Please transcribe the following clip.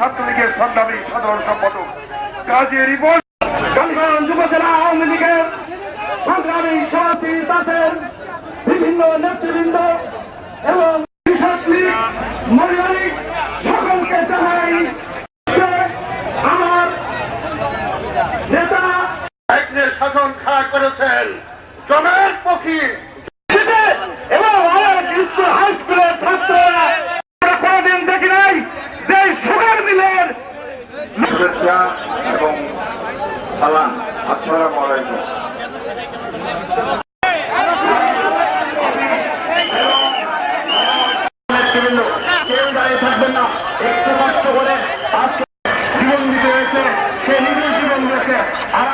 ছাত্রলীগের সংগ্রামী সাধারণ সম্পাদক কাজী রিপোর্ট যুবজেলা আওয়ামী লীগের সংগ্রামী সভাপতি তাদের বিভিন্ন নেতৃবৃন্দ এবং কৃষক লীগ মহিলা লীগ সকলকে জানাই আমার শাসন খাড়া করেছেন জনের পক্ষী শুভেচ্ছা এবং সালাম আসসালাম আলাইকুম। কেউ দাঁড়িয়ে থাকবেন একটু কষ্ট করে আজকে জীবন দিতে হয়েছে, সে নিজের জীবন দিয়েছে। আর